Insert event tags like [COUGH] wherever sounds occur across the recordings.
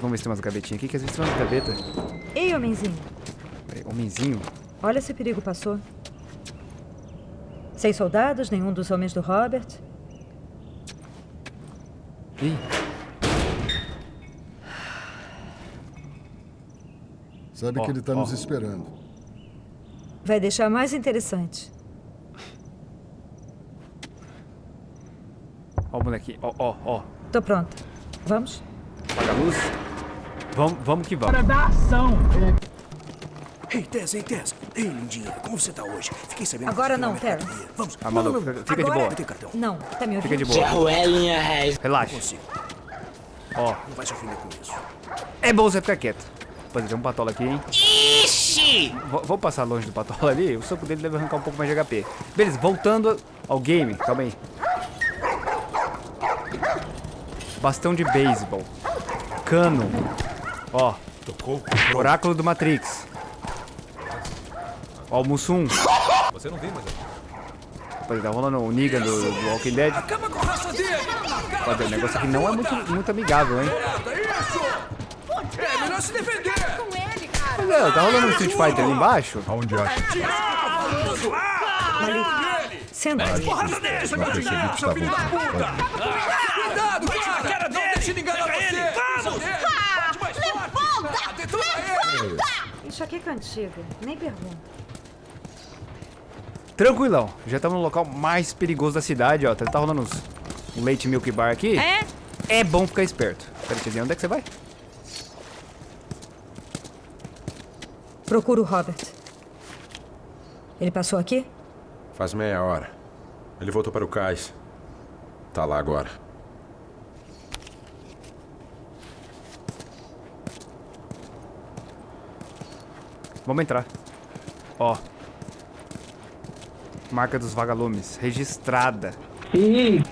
Vamos ver se tem umas gavetinhas aqui, que às vezes tem umas gavetas. Ei, homenzinho. Homenzinho. Olha se o perigo passou. Seis soldados, nenhum dos homens do Robert. Ih, Sabe Ó, que ele tá ó. nos esperando. Vai deixar mais interessante. ó o molequinho. Ó, ó, ó. Tô pronta. Vamos? Apaga a luz. Vamos, vamos que vamos. Para dar ação. Ei, Tess, ei, Tess. Ei, lindinha, como você tá hoje? Fiquei sabendo Agora que você não, Terry. Vamos. Ah, maluco, Não, não, fica de Agora? boa. Tenho cartão. Não, tá me ouvindo? Fica de boa. Ruelinha Reis. Relaxa. Consigo. Ó, Não vai se ofender com isso. é bom você ficar quieto. Rapaziada, tem um patola aqui, hein? Ixi! Vou, vou passar longe do patola ali, o soco dele deve arrancar um pouco mais de HP. Beleza, voltando ao game. Calma aí. Bastão de beisebol. Cano. Ó, Tocou? oráculo do Matrix. Ó, o Mussum. Você não vem, mas eu... Rapaziada, tá rolando o Negan do, do Walking Dead. Acaba com a raça dele! O negócio aqui não é muito, muito amigável, hein? Isso! É melhor se defender! Mas, é, tá rolando um Street Fighter ali embaixo? Aonde acha? Senta aí. Porrada filho estavam- puta! Cuidado, cara! Não deixe ele enganar você! Vamos! Bate mais forte! Ah, Detona ele! Enxaqueca antiga. Nem pergunta. Tranquilão. Já estamos no local mais perigoso da cidade, ó. Tá, tá rolando uns, um leite milk bar aqui. É? É bom ficar esperto. Peraí, onde é que você vai? Procura o Robert. Ele passou aqui? Faz meia hora. Ele voltou para o cais. Tá lá agora. Vamos entrar. Ó. Marca dos vagalumes. Registrada. Ih,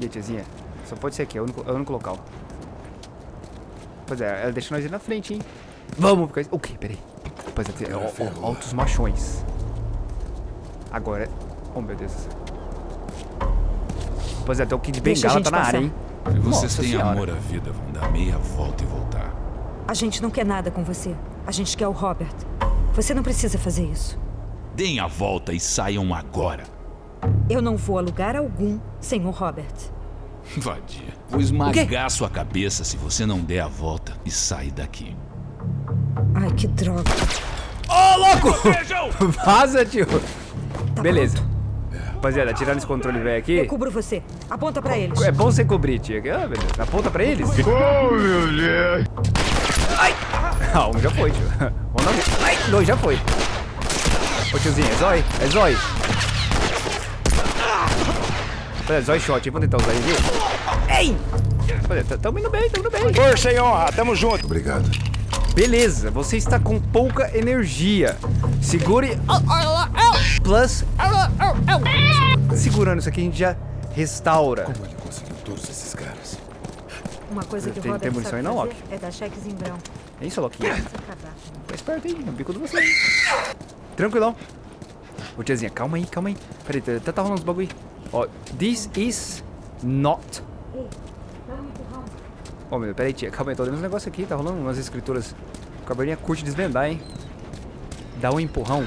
E aí, tiazinha? Só pode ser aqui, é o único, é o único local. Pois é, ela deixa nós ir na frente, hein? Vamos ficar... O quê? Peraí. Pois é, tem- ó, ó, altos machões. Agora... Oh, meu Deus. Pois é, até o Kid Bengala gente tá na passar. área, hein? Se vocês têm amor à vida, vão dar meia volta e voltar. A gente não quer nada com você. A gente quer o Robert. Você não precisa fazer isso. Deem a volta e saiam agora. Eu não vou a lugar algum sem o Robert. Vadia. Vou esmagar sua cabeça se você não der a volta e sair daqui. Ai, que droga. Ô, louco! [LAUGHS] Vaza, tio. Tá Beleza. pronto? Rapaziada, tirando esse controle velho aqui. Eu cubro você. Aponta pra eles. É bom você cobrir, tia. Ah. Aponta pra eles. Oh, meu Deus. Ah, um já foi, tio. Um não. Ai, dois já foi. Ô, tiozinho, é zói? É zói. É zói shot, hein? Vamos tentar usar ele aqui. Ei! Olha, tamo indo bem, tamo indo bem. Força e honra, tamo junto! Obrigado. Beleza, você está com pouca energia. Segure. Plus. Segurando isso aqui, a gente já restaura. Como ele conseguiu todos esses caras? Uma coisa que Tem- Robert tem munição aí não, é dar cheques em branco. É isso, Loquinha. Tá esperto aí, no bico de você. Tranquilão. Ô, tiazinha, calma aí, calma aí. Peraí, tá, tá- tá rolando uns bagulho aí. Ó, this is not... Ô, meu, peraí, tia, calma aí, tô olhando uns negócios aqui, tá rolando umas escrituras. O caverninha curte desvendar, hein. Dá um empurrão.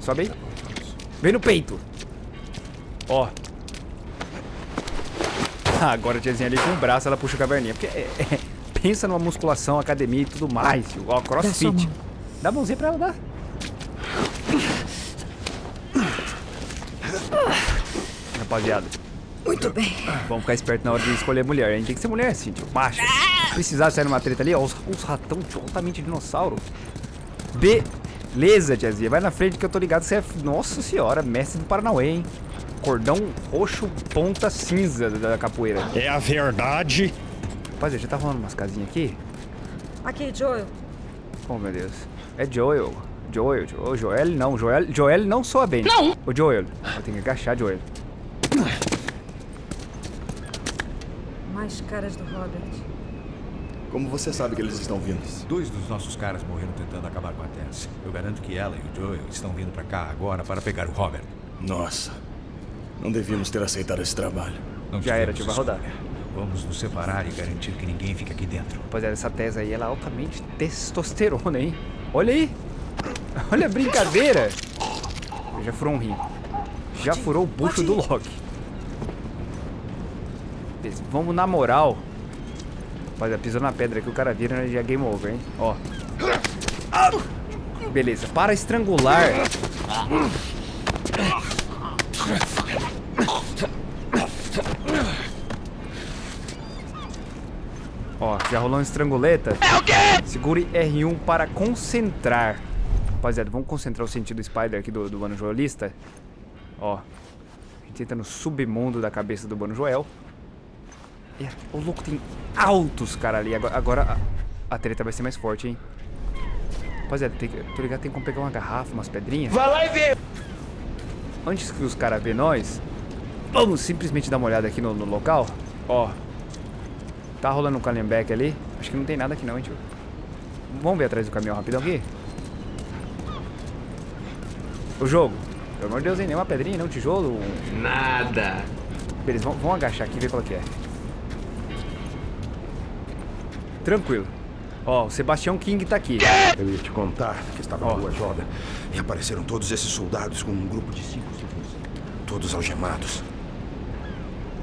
Sobe aí. Vem no peito. Ó. [LAUGHS] Agora a tiazinha ali com o braço, ela puxa o caverninha. Porque é- é- pensa numa musculação, academia e tudo mais, tio. Ó, Dá crossfit. Dá a mãozinha pra ela, dá. Rapaziada, Muito bem. vamos ficar esperto na hora de escolher mulher. A gente tem que ser mulher assim, tio. Macho. Se precisar sair numa treta ali, ó, os, os ratão altamente dinossauro. Beleza, tiazinha. Vai na frente que eu tô ligado que você é, nossa senhora, mestre do Paranauê, hein? Cordão roxo, ponta cinza da capoeira. É a verdade. Rapaziada, já tá rolando umas casinhas aqui? Aqui, Joel. Oh, meu Deus. É Joel. Joel. Jo- Ô, Joel não. Joel, Joel não soa bem. Não. Ô, Joel. Eu tenho que agachar, Joel. Mais caras do Robert. Como você sabe que eles estão vindo? Dois dos nossos caras morreram tentando acabar com a Tess. Eu garanto que ela e o Joel estão vindo pra cá agora para pegar o Robert. Nossa. Não devíamos ter aceitado esse trabalho. Não Já era, tio. Vai rodar. Vamos nos separar e garantir que ninguém fique aqui dentro. Rapaziada, essa tese aí, ela é altamente testosterona, hein? Olha aí. [LAUGHS] Olha a brincadeira. Já furou um rim. Já furou o bucho do Loki. Beleza, Vamos na moral. Rapaziada, pisou na pedra que o cara vira, né? Já é game over, hein? Ó. Beleza, para estrangular. Ó, já rolou um estranguleta. É o quê? Segure R1 para concentrar. Rapaziada, vamos concentrar o sentido Spider aqui do, do Mano Joelista. Ó. A gente entra no submundo da cabeça do Mano Joel. E, o louco tem altos cara ali. Agora, agora a, a treta vai ser mais forte, hein? Rapaziada, tem, tô ligado, tem como pegar uma garrafa, umas pedrinhas. Vai lá e vê. Antes que os caras vejam nós, vamos simplesmente dar uma olhada aqui no, no local. Ó. Tá rolando um Callenbeck ali. Acho que não tem nada aqui não, hein, tio. Vamos ver atrás do caminhão rapidão aqui. O jogo. Pelo amor de Deus, hein? Nenhuma pedrinha, nem um tijolo. um- Nada. Beleza, vamos, vamos agachar aqui e ver qual que é. Tranquilo. Ó, o Sebastião King tá aqui. Eu ia te contar que estava na rua Joda e apareceram todos esses soldados com um grupo de cinco civis. Todos algemados.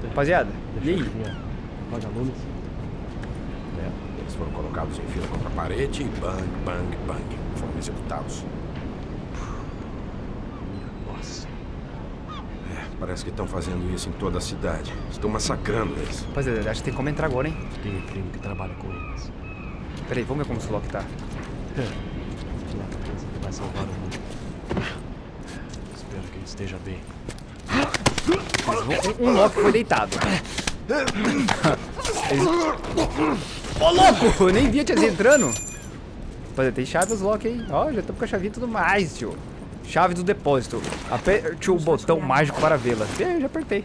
Rapaziada, e aí? Eles foram colocados em fila contra a parede e bang, bang, bang. Foram executados. Nossa. É, parece que estão fazendo isso em toda a cidade. Estão massacrando eles. Rapaziada, acho que tem como entrar agora, hein? Tem um primo que trabalha com eles. Peraí, vamos ver como o Loki tá. Que vai salvar o mundo. Espero que ele esteja bem. Um, um Loki foi deitado. Eles- Ô, louco! [LAUGHS] Eu nem vi a tiazinha entrando. Rapaziada, tem chave os Loki aí. Ó, já estamos com a chavinha e tudo mais, tio. Chave do depósito. Aperte o botão mágico para vê-la. Eu já apertei.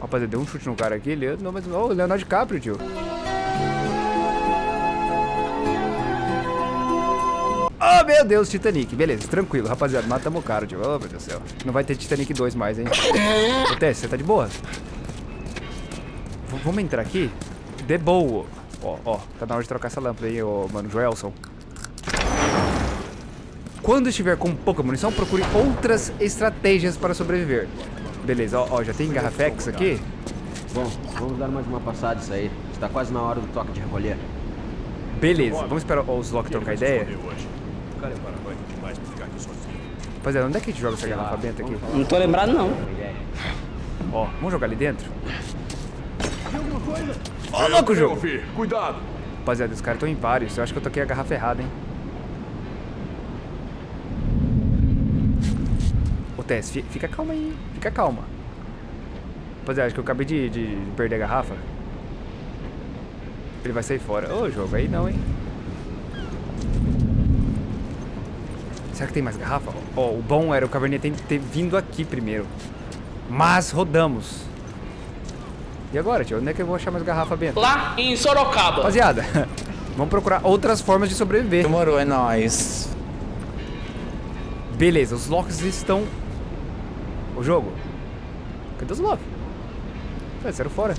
Rapaziada, deu um chute no cara aqui. Ele, não, mas, ô, Leonardo DiCaprio, tio. Oh, meu Deus, Titanic. Beleza, tranquilo, rapaziada. Matamos o cara, tio. Oh, meu Deus do céu. Não vai ter Titanic 2 mais, hein? Ô, você tá de boa? V- vamos entrar aqui? De boa. Ó, ó. Tá na hora de trocar essa lâmpada aí, ô, mano. Joelson. Quando estiver com pouca munição, procure outras estratégias para sobreviver. Beleza, ó, ó já tem garrafex aqui? Bom, vamos dar mais uma passada isso aí. Está quase na hora do toque de recolher. Beleza, vamos esperar os Loki trocar ideia. Cara é. Rapaziada, onde é que a gente joga essa garrafa benta aqui? Não tô lembrado, não. Ó, vamos jogar ali dentro? Ó, louco jogo! Cuidado. Rapaziada, os caras estão em vários. Eu acho que eu toquei a garrafa errada, hein? Ô, Tess, fi- fica calma aí. Fica calma. Rapaziada, acho que eu acabei de, de perder a garrafa. Ele vai sair fora. Ô, jogo, aí não, hein? Será que tem mais garrafa? Ó, o bom era o Caverninha ter, ter vindo aqui primeiro. Mas rodamos. E agora, tio? Onde é que eu vou achar mais garrafa, Bento? Lá em Sorocaba. Rapaziada, [LAUGHS] vamos procurar outras formas de sobreviver. Demorou, é nóis. Beleza, os locks estão... O jogo? Cadê os locks? Ué, saíram fora.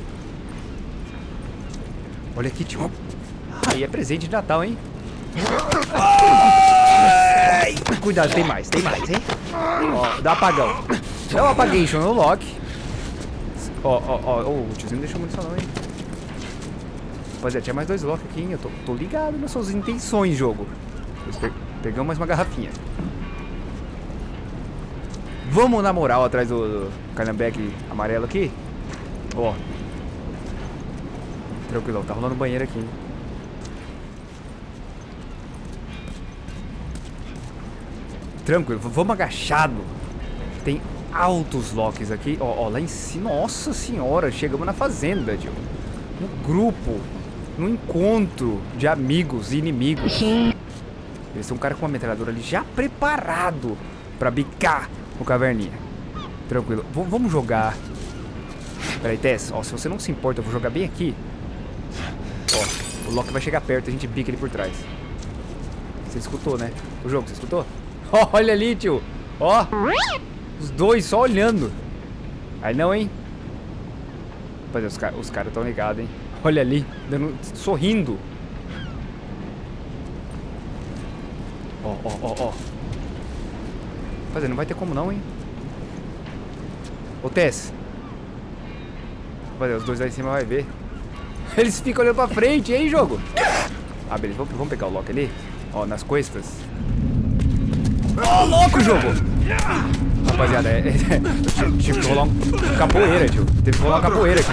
Olha aqui, tio. Aí é presente de Natal, hein? Ai! Cuidado, tem mais, tem mais, hein? Ó, dá apagão. Dá um apagation no lock. Ó, ó, ó, o tiozinho não deixou munição não, hein? Rapaziada, tinha mais dois locks aqui, hein? Eu tô, tô ligado nas suas intenções, jogo. Pe- Pegamos mais uma garrafinha. Vamos na moral atrás do, do amarelo aqui? Ó. Tranquilo, tá rolando banheiro aqui, hein? Tranquilo, vamos agachado. Tem altos locks aqui. Ó, ó, lá em cima. Nossa senhora, chegamos na fazenda, tio. No grupo. No encontro de amigos e inimigos. Eles são um cara com uma metralhadora ali já preparado pra bicar o caverninha. Tranquilo. V- vamos jogar. Peraí, Tess. Ó, se você não se importa, eu vou jogar bem aqui. Ó, o Loki vai chegar perto, a gente bica ele por trás. Você escutou, né? O jogo, você escutou? [LAUGHS] Olha ali, tio. Ó. Os dois só olhando. Aí não, hein? Rapaziada, os, ca os caras estão ligados, hein? [LAUGHS] Olha ali, dando, sorrindo. Ó, ó, ó, ó. Rapaziada, não vai ter como não, hein? Ô, Tess. Rapaziada, os dois lá em cima vai ver. [LAUGHS] Eles ficam olhando pra frente, hein, jogo? Ah, beleza. Vamos, vamos pegar o Loki ali. Ó, nas costas. Ô, louco, jogo! Rapaziada, é, é, é, tive que rolar um capoeira, tio. Teve que rolar uma capoeira aqui.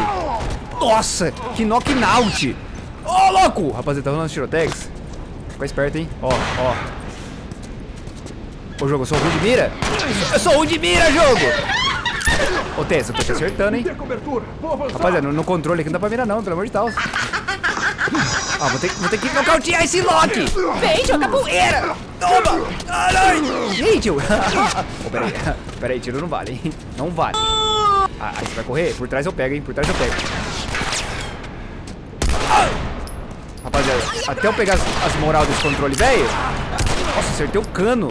Nossa, que knockout! Ô, louco! Rapaziada, tá rolando tirotex. Fica esperto, hein? Ó, ó. Ô, jogo, eu sou ruim de mira? Eu sou ruim de mira, jogo! Ô, Tess, eu tô te acertando, hein? Rapaziada, no, no controle aqui não dá pra mirar não, pelo amor de Deus. Ah, vou ter, vou ter que nocautear esse Loki! Vem, joga poeira! Toma! Caralho! Ih, tio! oh, peraí, peraí, tiro não vale, hein? Não vale. Ah, aí você vai correr? Por trás eu pego, hein? Por trás eu pego. Rapaziada, até eu pegar as, as moral desse controle, velho. Nossa, acertei o cano.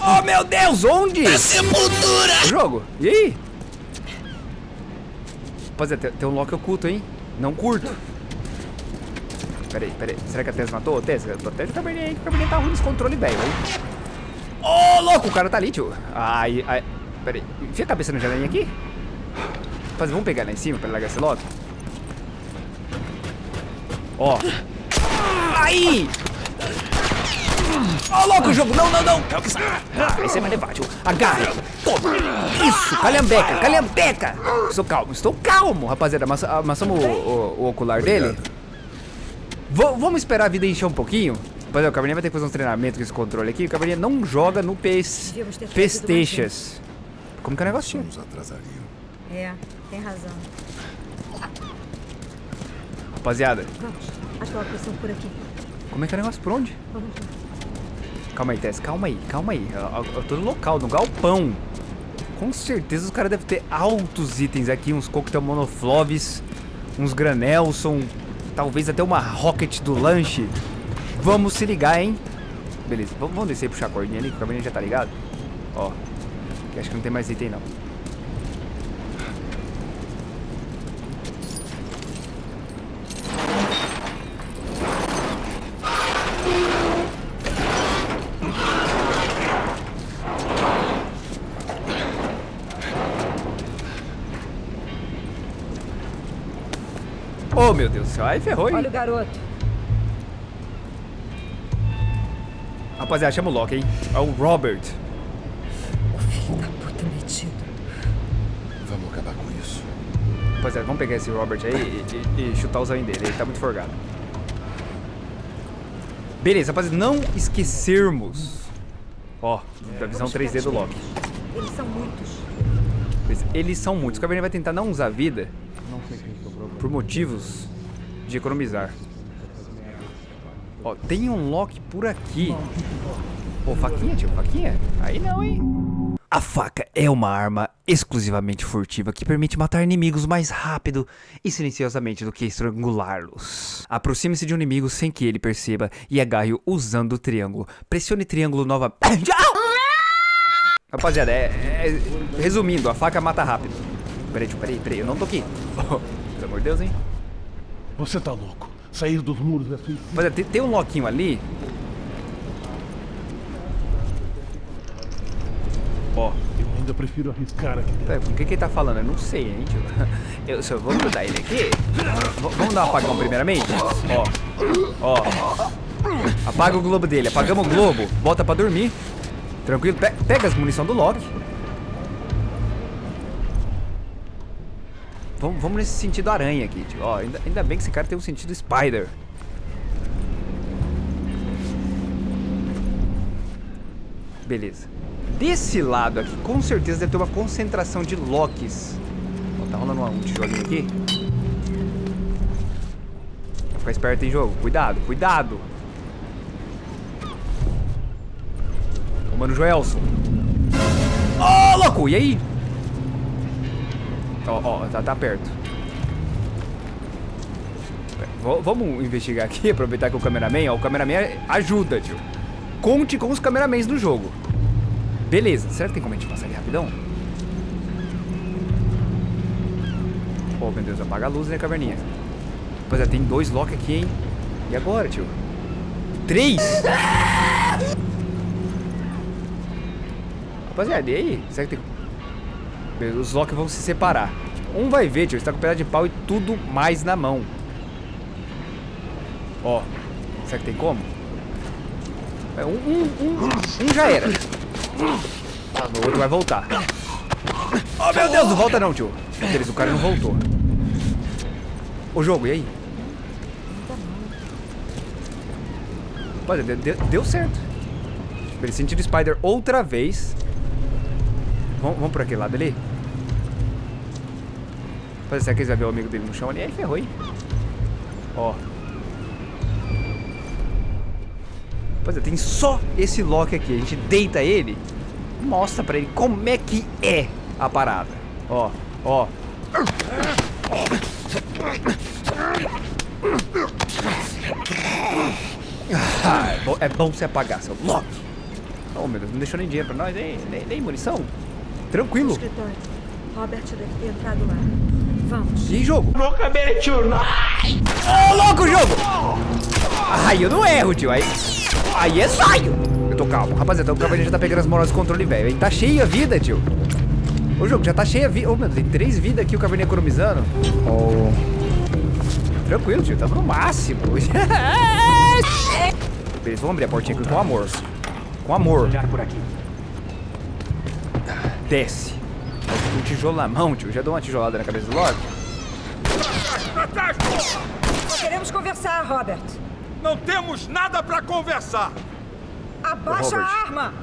Oh, meu Deus, onde? É sepultura! O jogo, e aí? Rapaziada, tem, tem um Loki oculto, hein? Não curto. Peraí, peraí. Será que a Tess matou? Tess, protege o cabernet aí, que o cabernet tá ruim nesse controle, velho. Ô, oh, louco, o cara tá ali, tio. Ai, ai. Peraí, enfia a cabeça na janelinha aqui. Rapaz, vamos pegar lá em cima pra largar esse Loki. Ó. Aí! Ó, oh, louco jogo! Não, não, não! Ah, aí vai levar, tio. Agarre! Toma! Isso! Calhambeca! Calhambeca! Estou calmo, estou calmo, rapaziada. Amassa, amassamos o, o, o ocular dele. V vamos esperar a vida encher um pouquinho? Rapaziada, o Cabernet vai ter que fazer uns treinamentos com esse controle aqui. O Cabernet não joga no PS Pesteixas. Como que é o negocinho? Nos atrasariam. É, tem razão. Rapaziada. Vamos, acho que ela passou por aqui. Como é que é o negócio? Por onde? Vamos lá. Calma aí, Tess, calma aí, calma aí. Eu, eu tô no local, no galpão. Com certeza os caras devem ter altos itens aqui, uns coquetel monofloves, uns granelson, talvez até uma rocket do lanche. Vamos se ligar, hein? Beleza, vamos, descer e puxar a cordinha ali, que o caminho já tá ligado. Ó, acho que não tem mais item não. Oh, meu Deus do céu. Aí ferrou, hein? Olha o garoto. Rapaziada, chama o Loki, hein? É o Robert. O filho da puta metido. Vamos acabar com isso. Rapaziada, vamos pegar esse Robert aí e, e, e chutar o zain dele. Ele tá muito forgado. Beleza, rapaziada, não esquecermos. Ó, da visão 3D do Loki. Eles são muitos. Eles são muitos. O Cabernet vai tentar não usar vida por motivos de economizar. Ó, tem um Loki por aqui. Ô, faquinha, tio, faquinha? Aí não, hein? A faca é uma arma exclusivamente furtiva que permite matar inimigos mais rápido e silenciosamente do que estrangulá-los. Aproxime-se de um inimigo sem que ele perceba e agarre-o usando o triângulo. Pressione triângulo nova... [COUGHS] Rapaziada, é, é- resumindo, a faca mata rápido. Peraí, peraí, peraí, eu não tô aqui. [LAUGHS] pelo amor de Deus, hein? Você tá louco. Sair dos muros é suicídio. Rapaziada, tem, tem um loquinho ali. Ó. Eu ainda prefiro arriscar aqui dentro. Com o que que ele tá falando? Eu não sei, hein, tio. [LAUGHS] Eu só vou ajudar ele aqui. V- vamos dar um apagão primeiramente? Ó. Ó. Apaga o globo dele. Apagamos o globo. Volta pra dormir. Tranquilo. Pe- pega as munição do Loki. Vamos, vamos nesse sentido aranha aqui, tio. Ó, ainda, ainda bem que esse cara tem um sentido spider. Beleza. Desse lado aqui, com certeza deve ter uma concentração de Lokis. Ó, tá rolando um tijolinho aqui. Vai ficar esperto em jogo. Cuidado, cuidado. Ô, mano Joelson. Ô, louco! E aí? Ó, ó, tá, tá perto. V vamos investigar aqui, [LAUGHS] aproveitar que o cameraman, ó, o cameraman ajuda, tio. Conte com os cameramans do jogo. Beleza, será que tem como a gente passar ali rapidão? Oh, meu Deus, apaga a luz, né, caverninha? Rapaziada, tem dois lock aqui, hein? E agora, tio? Três! [LAUGHS] Rapaziada, e aí? Será que tem... Os lock vão se separar. Um vai ver, tio. Está com pedaço de pau e tudo mais na mão. Ó. Será que tem como? É, um, um, um, um já era. O outro vai voltar. Oh, meu Deus, não volta não, tio. Beleza, o cara não voltou. O jogo, e aí? Olha, deu, deu, certo. Beleza, sentido Spider outra vez. Vamos, vamos por aquele lado ali? Rapaz, será que eles vão ver o amigo dele no chão ali? Aí ferrou, hein? Ó. Pois é, tem só esse lock aqui. A gente deita ele, mostra pra ele como é que é a parada. Ó, ó. Ah, é, bom, é se apagar, seu lock. Oh, meu Deus, não deixou nem dinheiro pra nós, nem, nem, nem munição. Tranquilo. Escritório. Robert deve ter entrado lá. Vamos. E jogo? Ô, oh, louco, jogo! Ai, eu não erro, tio. Aí, aí é saio. Eu tô calmo. Rapaziada, o cavaleiro já tá pegando as molas de controle, velho. Ele tá cheio a vida, tio. O jogo já tá cheio a vida. Ô, oh, meu Deus, tem três vidas aqui o cavaleiro economizando. Oh. Tranquilo, tio. Tamo no máximo. [LAUGHS] Beleza, vamos abrir a portinha aqui com amor. Com amor. por aqui. Desce. Um tijolo na mão, tio. Já dou uma tijolada na cabeça do Loki. Queremos conversar, Robert. Não temos nada pra conversar. Abaixa a arma.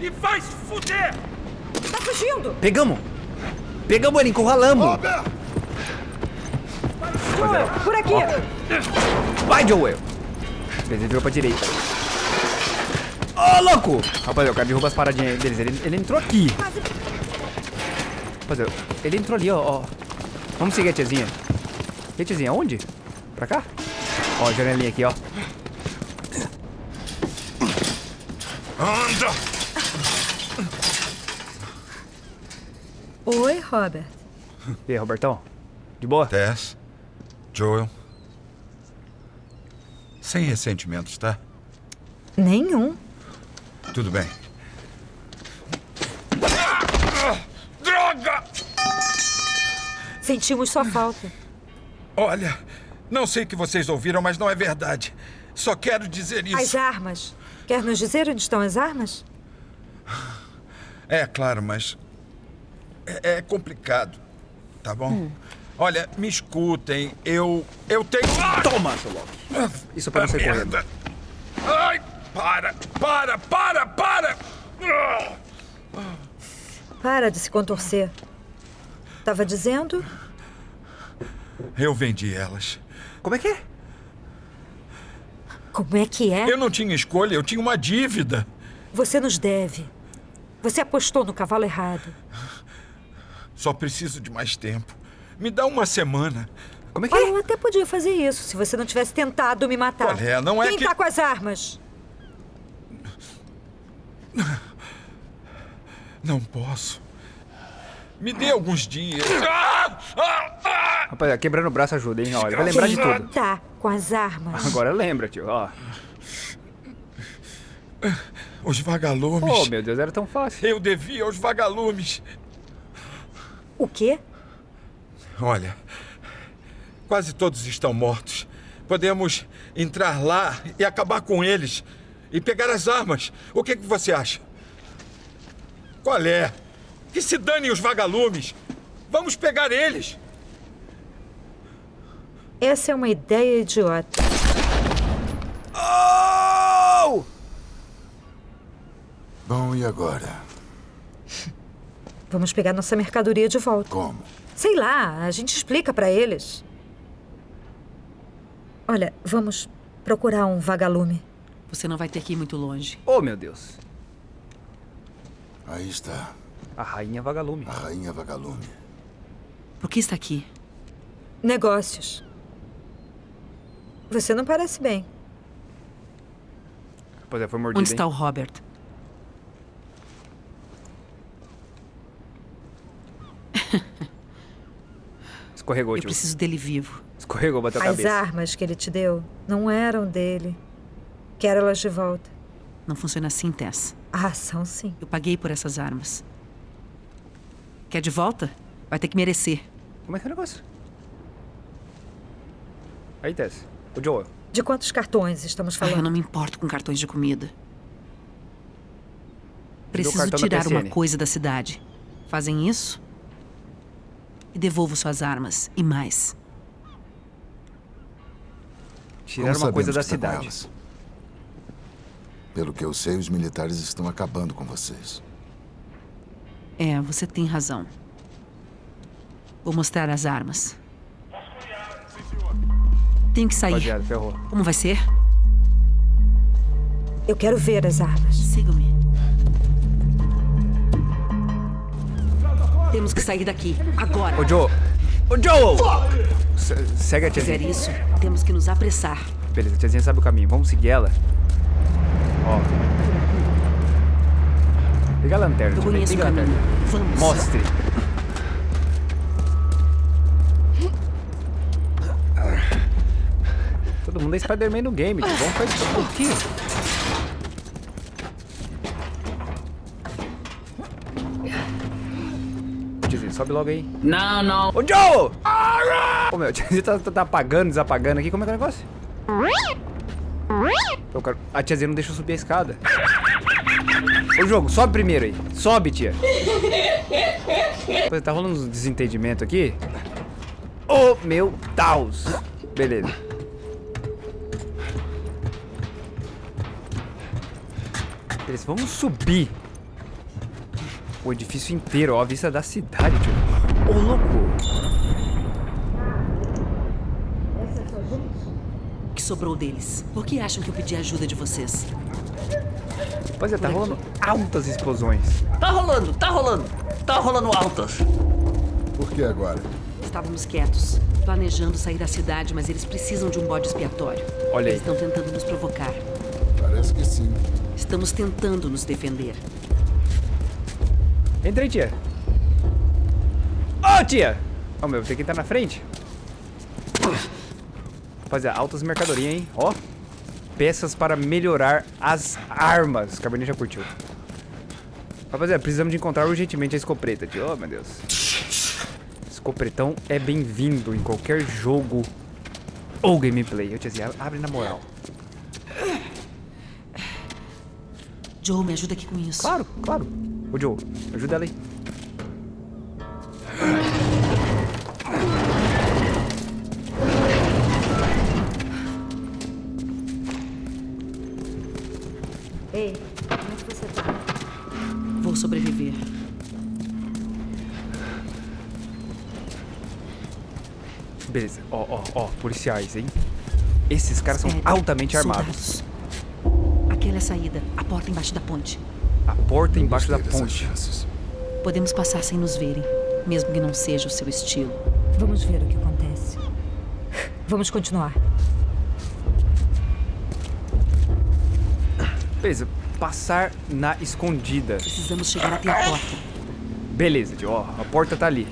E vai se fuder. Tá fugindo. Pegamos. Pegamos ele, encurralamos. Robert. Joel, por aqui. Ó. Vai, Joel. Ele virou pra direita. Ô, oh, louco! Rapaziada, o cara derruba as paradinhas deles. Ele, ele entrou aqui. Rapaziada, ele entrou ali, ó, ó. Vamos seguir a tiazinha. E a tiazinha, onde? Pra cá? Ó, janelinha aqui, ó. Anda! Oi, Robert. E aí, Robertão? De boa? Tess, Joel. Sem ressentimentos, tá? Nenhum. Tudo bem. Droga! Sentimos sua falta. Olha, não sei o que vocês ouviram, mas não é verdade. Só quero dizer isso. As armas. Quer nos dizer onde estão as armas? É, claro, mas. É, é complicado. Tá bom? Hum. Olha, me escutem. Eu. Eu tenho. Toma, seu Loki. Isso pra não ser correndo. Ai! Para! Para! Para! Para! Para de se contorcer. Tava dizendo? Eu vendi elas. Como é que é? Como é que é? Eu não tinha escolha, eu tinha uma dívida. Você nos deve. Você apostou no cavalo errado. Só preciso de mais tempo. Me dá uma semana. Como é que Olha, é? eu até podia fazer isso se você não tivesse tentado me matar. Olha, não é Quem que... tá com as armas? Não posso. Me dê alguns dias. Rapaz, quebrando o braço ajuda, hein? Olha, vai lembrar de tudo. Tá com as armas. Agora lembra, tio, ó. Os vagalumes. Oh, meu Deus, era tão fácil. Eu devia aos vagalumes. O quê? Olha, quase todos estão mortos. Podemos entrar lá e acabar com eles. E pegar as armas. O que, que você acha? Qual é? Que se danem os vagalumes. Vamos pegar eles. Essa é uma ideia idiota. Oh! Bom, e agora? Vamos pegar nossa mercadoria de volta. Como? Sei lá, a gente explica pra eles. Olha, vamos procurar um vagalume. Você não vai ter que ir muito longe. Oh, meu Deus. Aí está. A rainha vagalume. A rainha vagalume. Por que está aqui? Negócios. Você não parece bem. Pois é, foi mordido, Onde está hein? o Robert? Escorregou, Eu tio. preciso dele vivo. Escorregou, bateu a As cabeça. armas que ele te deu não eram dele. Quero elas de volta. Não funciona assim, Tess. Ah, são sim. Eu paguei por essas armas. Quer de volta? Vai ter que merecer. Como é que é o negócio? Aí, Tess. O Joel. De quantos cartões estamos Ah, eu falando? não me importo com cartões de comida. Preciso tirar uma coisa da cidade. Fazem isso? E devolvo suas armas. E mais. Como uma coisa da tá com cidade. elas? Pelo que eu sei, os militares estão acabando com vocês. É, você tem razão. Vou mostrar as armas. Tenho que sair. Como vai ser? Eu quero ver as armas. Siga-me. Temos que sair daqui. Agora. Ô, Joe. Ô, Joe! Se- Segue a Se fizer tiazinha. isso, temos que nos apressar. Beleza, a tiazinha sabe o caminho. Vamos seguir ela. Ó. Liga a lanterna, Eu conheço o Liga a lanterna. Vamos. Mostre. Todo mundo é Spider-Man no game, tio. Vamos fazer isso. O quê? Tiazinha, sobe logo aí. Não, não. Ô, Joe! Ô, meu, tiazinha [LAUGHS] tá, tá- tá apagando, desapagando aqui. Como é que é o negócio? Eu quero- A tiazinha não deixa eu subir a escada. Ô, jogo, sobe primeiro aí. Sobe, tia. Pô, Tá rolando uns desentendimentos aqui. Ô, meu Deus. Beleza. Beleza, vamos subir. O edifício inteiro, ó, a vista da cidade, tio. Ô, louco. O que sobrou deles? Por que acham que eu pedi ajuda de vocês? Pois é, tá rolando altas explosões. Tá rolando, tá rolando. Tá rolando altas. Por que agora? Estávamos quietos, planejando sair da cidade, mas eles precisam de um bode expiatório. Olha aí. Eles estão tentando nos provocar. Parece que sim. Estamos tentando nos defender. Entra aí, tia. Ô, tia! Ó, meu, tem que entrar na frente. Rapaziada, altas mercadorias, hein? Ó. Peças para melhorar as armas. Cabernet já curtiu. Rapaziada, precisamos de encontrar urgentemente a escopeta, tio. Oh, meu Deus. Escopretão é bem-vindo em qualquer jogo ou gameplay. Eu te dizia, abre na moral. Joe, me ajuda aqui com isso. Claro, claro. Ô, Joe, ajuda ela aí. Beleza. Ó, ó, ó, policiais, hein? Esses caras são altamente armados. Soldados. Aquela é a saída. A porta embaixo da ponte. A porta embaixo da ponte. chances. Podemos passar sem nos verem, mesmo que não seja o seu estilo. Vamos ver o que acontece. Vamos continuar. Beleza, passar na escondida. Precisamos chegar até a porta. Beleza, tio, ó, a porta tá ali.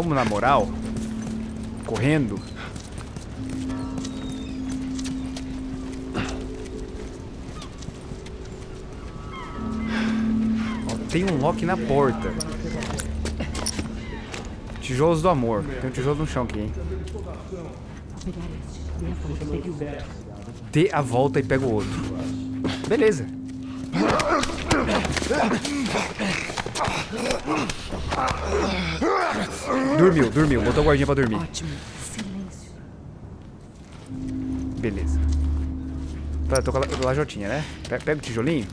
Vamos na moral? Correndo? Ó, tem um lock na porta. Tijolos do amor. Tem um tijolo no chão aqui, hein? Dê a volta e pega o outro. Beleza. Dormiu, dormiu. Botou a guardinha pra dormir. Ótimo. Silêncio. Beleza. Tá, tô com a la- lajotinha, né? Pe- Pega o tijolinho.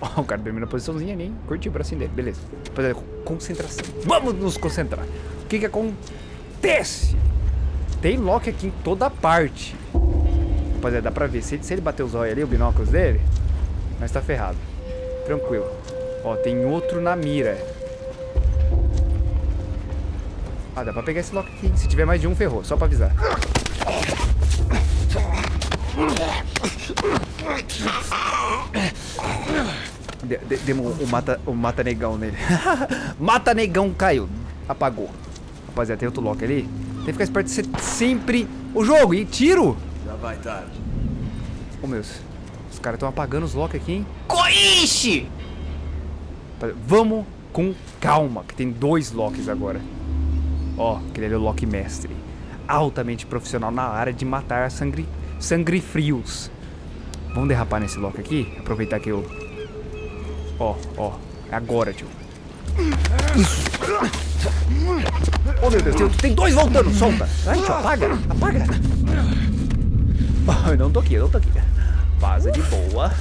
Ó, o cara dormiu na posiçãozinha ali, hein? Curtiu o bracinho dele. Beleza. Rapaziada, concentração. Vamos nos concentrar. O que que acontece? Tem lock aqui em toda parte. Rapaziada, dá pra ver. Se, se ele bater os olhos ali, o binóculos dele, nós tá ferrado. Tranquilo. Ó, tem outro na mira. Ah, dá pra pegar esse lock aqui. Se tiver mais de um, ferrou. Só pra avisar. De, de, demos o, mata, o mata negão nele. [LAUGHS] mata negão caiu. Apagou. Rapaziada, tem outro lock ali. Tem que ficar esperto de ser sempre o jogo. E tiro! Já vai tarde. Ô, meus. Os caras estão apagando os locks aqui, hein? Coiche! Vamos com calma, que tem dois locks agora. Ó, aquele ali é o lock mestre. Altamente profissional na área de matar sangre frios. Vamos derrapar nesse lock aqui. Aproveitar que eu... Ó, ó. É agora, tio. Isso. Oh, meu Deus. Tem, tem dois voltando. Solta. Ai, tio, apaga. Apaga. Oh, eu não tô aqui, eu não tô aqui. Vaza de boa.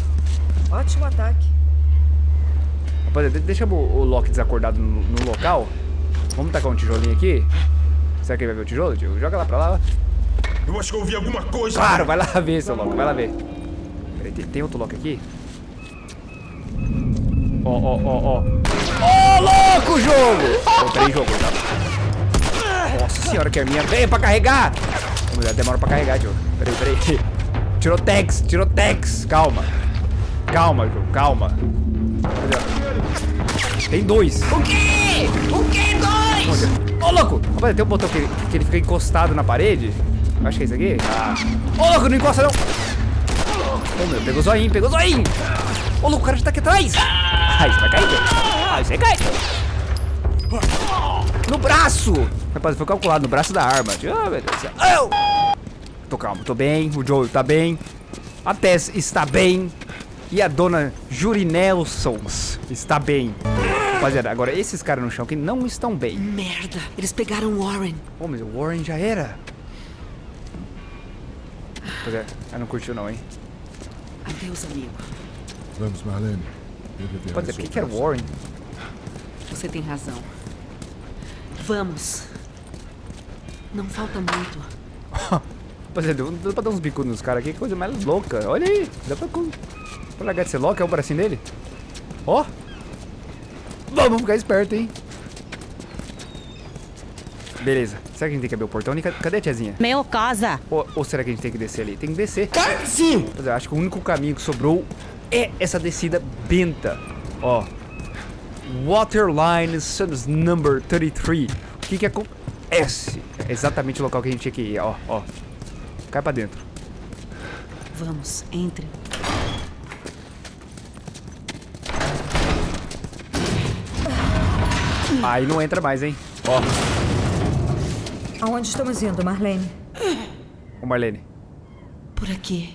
Ótimo ataque. Rapaziada, deixa o, o Loki desacordado no, no, local. Vamos tacar um tijolinho aqui. Será que ele vai ver o tijolo, tio? Joga lá pra lá. Eu acho que eu ouvi alguma coisa. Claro, vai lá [LAUGHS] ver, seu Loki. Vai lá ver. Peraí, tem, tem outro Loki aqui? Ó, ó, ó, ó. Ô, louco, jogo! Oh, peraí, jogo. Tá? Nossa senhora, que a minha veio pra carregar. Mulher, demora pra carregar, tio. Peraí, peraí. Tirotex, tirotex. Calma. Calma, jogo, calma. Tem dois. O quê? O quê? Dois? Ô, oh, louco! Rapaz, tem um botão que, que ele fica encostado na parede. Acho que é esse aqui. Ah. Ô, oh, louco, não encosta não! Ô, oh, meu, pegou zoinho, pegou zoinho! Ô, louco, o cara já tá aqui atrás! Ai, você vai cair, velho. Ai, você cai! No braço! Rapaz, foi calculado no braço da arma. Oh, meu Deus do céu. Tô calmo, tô bem. O Joe tá bem. A Tess está bem. E a dona Juri Nelsons está bem. Rapaziada, agora esses caras no chão que não estão bem. Merda, eles pegaram o Warren. Pô, mas o Warren já era. Rapaziada, ela não curtiu não, hein? Adeus, amigo. Vamos, Marlene. Rapaziada, por que, que era o Warren? Você tem razão. Vamos. Não falta muito. [LAUGHS] Rapaziada, dá pra dar uns bicudos nos caras aqui, que coisa mais louca. Olha aí, dá pra... Vou largar de ser lock, é o bracinho dele. Ó. Oh. Vamos ficar esperto, hein? Beleza. Será que a gente tem que abrir o portão? Cadê a tiazinha? Meu casa. Ou, ou, será que a gente tem que descer ali? Tem que descer. Sim. Mas eu acho que o único caminho que sobrou é essa descida benta. Ó. Waterline Suns Number 33. O que que acontece? É exatamente o local que a gente tinha que ir. Ó, ó. Cai pra dentro. Vamos, entre. Aí não entra mais, hein? Ó. Aonde estamos indo, Marlene? Ô, Marlene. Por aqui.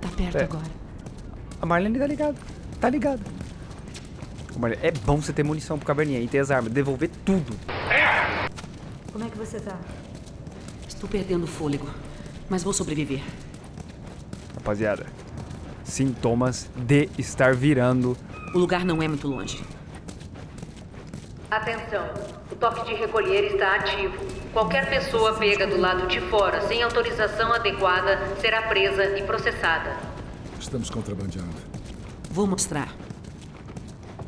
Tá perto é. agora. A Marlene tá ligado. Tá ligado. Ô, Marlene, é bom você ter munição pro caverninha e ter as armas. Devolver tudo. Como é que você tá? Estou perdendo fôlego, mas vou sobreviver. Rapaziada, sintomas de estar virando. O lugar não é muito longe. Atenção, o toque de recolher está ativo. Qualquer pessoa pega do lado de fora sem autorização adequada será presa e processada. Estamos contrabandeando. Vou mostrar.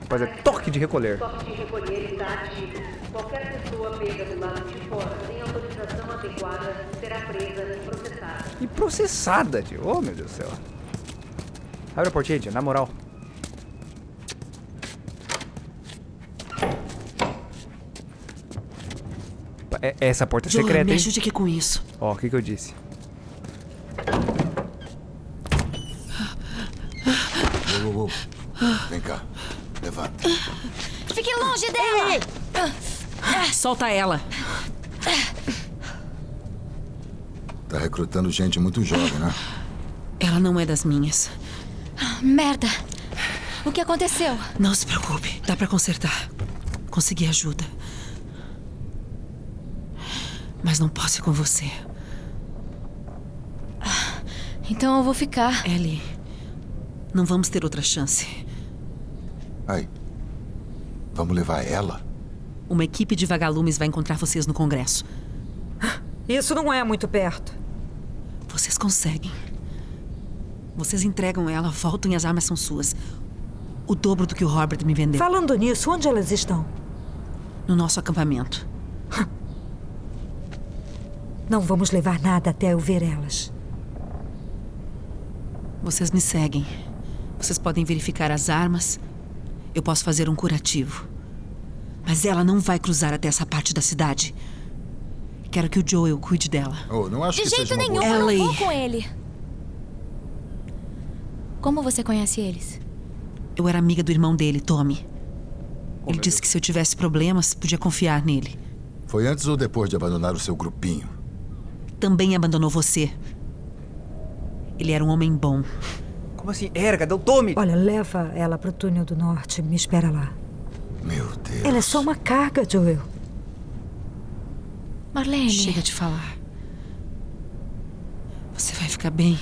Mas é toque de recolher. O toque de recolher está ativo. Qualquer pessoa pega do lado de fora sem autorização adequada será presa e processada. E processada, tio. Oh, meu Deus do céu. Abre a portinha, tia, na moral. É, essa porta é Johan, secreta, me hein? ajude aqui com isso. Ó, o que que eu disse? Uou, uou, uou. Vem cá. Levanta. Fique longe dela! Solta ela. Tá recrutando gente muito jovem, né? Ela não é das minhas. Merda. O que aconteceu? Não se preocupe. Dá pra consertar. Consegui ajuda. Mas não posso ir com você. Então eu vou ficar. Ellie, não vamos ter outra chance. Ai, vamos levar ela? Uma equipe de vagalumes vai encontrar vocês no Congresso. Isso não é muito perto. Vocês conseguem. Vocês entregam ela, voltam e as armas são suas. O dobro do que o Robert me vendeu. Falando nisso, onde elas estão? No nosso acampamento. Não vamos levar nada até eu ver elas. Vocês me seguem. Vocês podem verificar as armas. Eu posso fazer um curativo. Mas ela não vai cruzar até essa parte da cidade. Quero que o Joel cuide dela. Oh, não acho De que jeito nenhum, boa... eu não vou com ele. Como você conhece eles? Eu era amiga do irmão dele, Tommy. Oh, Ele disse que se eu tivesse problemas, podia confiar nele. Foi antes ou depois de abandonar o seu grupinho? Também abandonou você. Ele era um homem bom. Como assim? Era, cadê o Tommy? Olha, leva ela pro túnel do norte. Me espera lá. Meu Deus. Ela é só uma carga, Joel. Marlene. Chega de falar. Você vai ficar bem.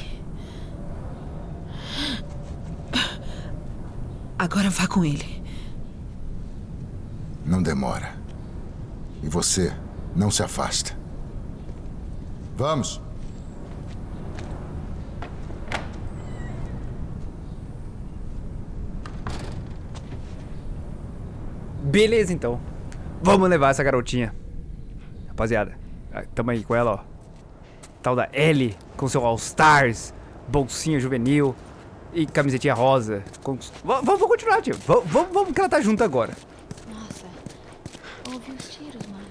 Agora vá com ele. Não demora. E você não se afasta. Vamos. Beleza, então. Vamos levar essa garotinha. Rapaziada, ah, tamo aí com ela, ó. Tal da Ellie, com seu All Stars, bolsinha juvenil e camisetinha rosa. Com... Vamos continuar, tio. Vamos que ela tá junto agora. Nossa, ouvi os tiros, mas.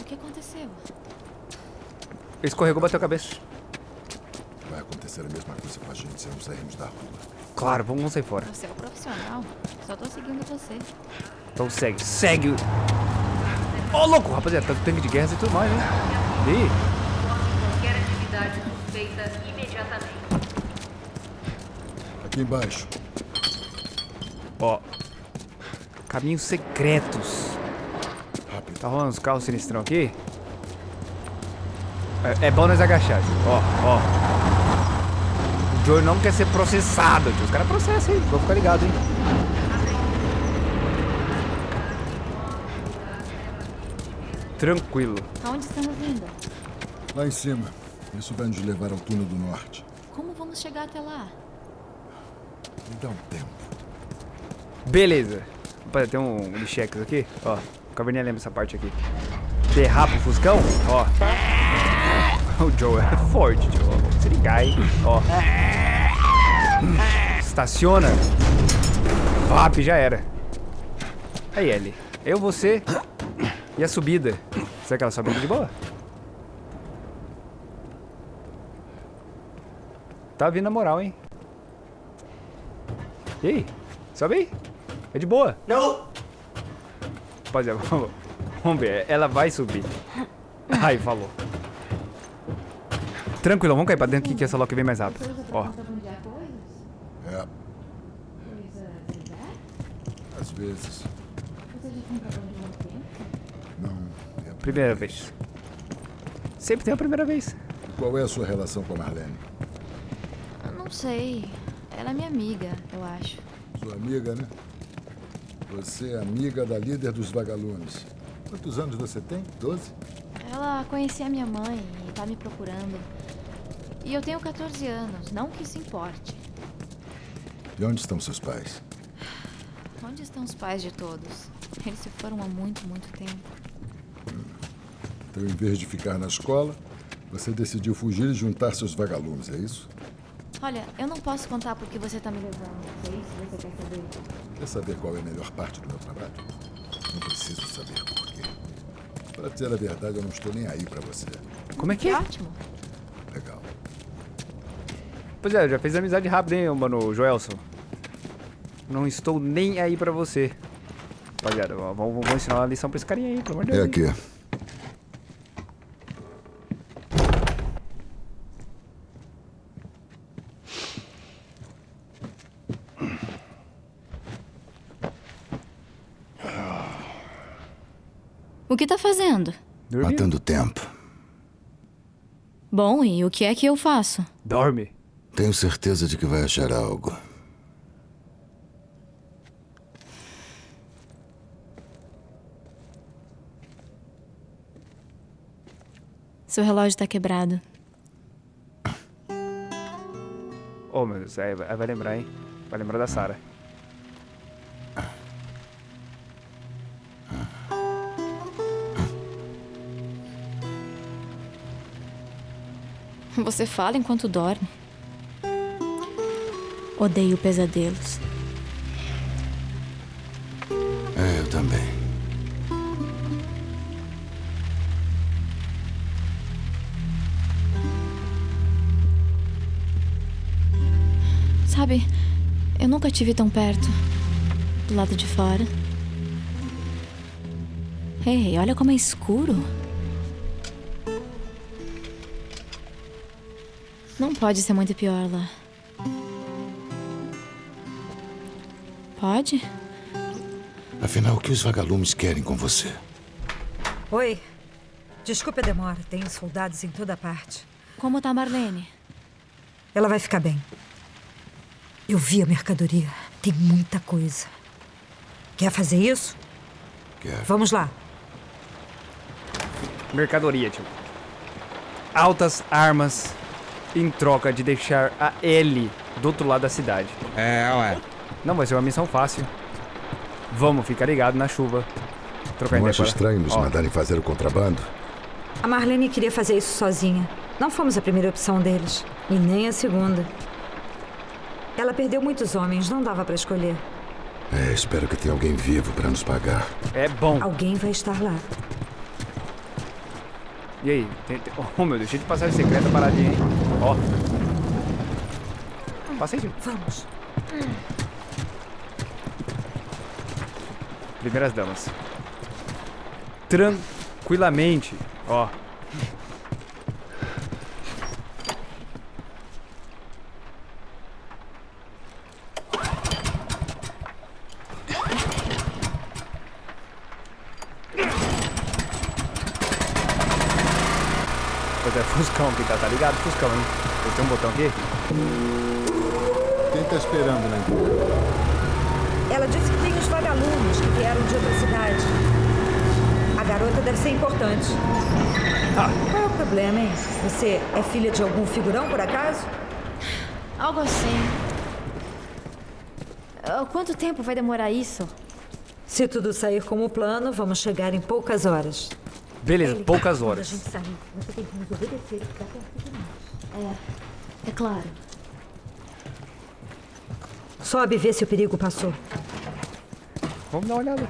O que aconteceu? Escorregou, bateu a cabeça. Vai acontecer a mesma coisa com a gente se não sairmos da rua. Claro, vamos, sair fora. Você é um profissional. Só tô seguindo você. Então segue, segue. Ô, louco, rapaziada, tá com tanque de guerra e tudo mais, né? Ih. Aqui embaixo. ó. Caminhos secretos. Tá rolando uns carros sinistrão aqui? É, é bom nós agachar. Ó, ó. O Joe não quer ser processado, tio. Os caras processam aí. Vou ficar ligado, hein? Tranquilo. Aonde estamos indo? Lá em cima. Isso vai nos levar ao túnel do norte. Como vamos chegar até lá? Me dá um tempo. Beleza. Rapaziada, tem um, cheques aqui. Ó, o Caverninha lembra essa parte aqui. Derrapa o Fuscão. Ó. [LAUGHS] O Joe é forte, Joe. Vamos se ligar, hein? Ó. Estaciona. Vap, já era. Aí, Ellie. Eu, você e a subida. Será que ela sobe de boa? Tá vindo a moral, hein? E aí? Sobe aí. É de boa. Não. Rapaziada, vamos, [LAUGHS] vamos ver. Ela vai subir. Aí, falou. Tranquilo, vamos cair pra dentro que essa Loki vem mais rápido. Ó. É. Às vezes. Não. É a Primeira vez. Sempre tem a primeira vez. Qual é a sua relação com a Marlene? Eu não sei. Ela é minha amiga, eu acho. Sua amiga, né? Você é amiga da líder dos vagalumes. Quantos anos você tem? Doze? Ela conhecia minha mãe e tá me procurando. E eu tenho 14 anos, não que isso importe. E onde estão seus pais? Onde estão os pais de todos? Eles se foram há muito, muito tempo. Então, em vez de ficar na escola, você decidiu fugir e juntar seus vagalumes, é isso? Olha, eu não posso contar porque você tá me levando. É isso que você quer saber? Quer saber qual é a melhor parte do meu trabalho? Não preciso saber por quê. Para dizer a verdade, eu não estou nem aí para você. Como é que é? Ótimo. Pois é, já fez amizade rápida, hein, mano, Joelson? Não estou nem aí pra você. Rapaziada, vamos, vamos ensinar uma lição pra esse carinha aí, pelo amor de É Deus. aqui. O que tá fazendo? Matando tempo. Bom, e o que é que eu faço? Dorme. Tenho certeza de que vai achar algo. Seu relógio tá quebrado. Oh, meu Deus, aí vai, aí vai lembrar, hein? Vai lembrar da Sarah. Você fala enquanto dorme. Odeio pesadelos. É, eu também. Sabe, eu nunca tive tão perto. Do lado de fora. Ei, olha como é escuro. Não pode ser muito pior lá. Pode? Afinal, o que os vagalumes querem com você? Oi. Desculpe a demora. Tem soldados em toda parte. Como tá a Marlene? Ela vai ficar bem. Eu vi a mercadoria. Tem muita coisa. Quer fazer isso? Quero. Vamos lá. Mercadoria, tio. Altas armas em troca de deixar a L do outro lado da cidade. É, ué. Não vai ser uma missão fácil. Vamos ficar ligado na chuva. Trocar Não acho estranho nos Ó, mandarem fazer o contrabando? A Marlene queria fazer isso sozinha. Não fomos a primeira opção deles. E nem a segunda. Ela perdeu muitos homens, não dava pra escolher. É, espero que tenha alguém vivo para nos pagar. É bom. Alguém vai estar lá. E aí? Tem, tem... Oh, meu Deus, cheio de passagem secreta paradinha, hein? Ó. Passei, tio. Vamos. Primeiras damas. Tranquilamente. Ó. Pois é, Fuscão aqui, tá, tá ligado? Fuscão, hein? Tem um botão aqui? Quem tá esperando entrada? Ela disse que tem que vieram de outra cidade. A garota deve ser importante. Qual é o problema, hein? Você é filha de algum figurão, por acaso? Algo assim. Ah, Quanto tempo vai demorar isso? Se tudo sair como plano, vamos chegar em poucas horas. Beleza, poucas Quando a horas. gente sair, você tem que nos obedecer e ficar perto de nós. É, é claro. Sobe e vê se o perigo passou. Vamos dar uma olhada.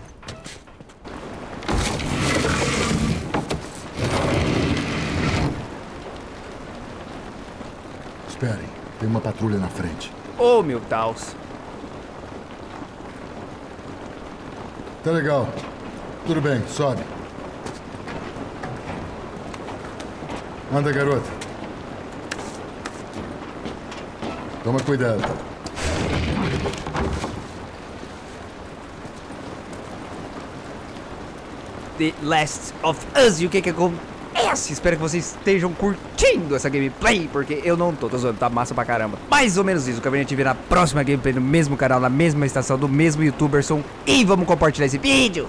Esperem, tem uma patrulha na frente. Oh, meu Deus. Tá legal. Tudo bem, sobe. Anda, garota. Toma cuidado. The Last of Us. E o que que acontece? Espero que vocês estejam curtindo essa gameplay, porque eu não tô, tô zoando, tá massa pra caramba. Mais ou menos isso, que a gente vê na próxima gameplay, no mesmo canal, na mesma estação, do mesmo youtuber som. E vamos compartilhar esse vídeo.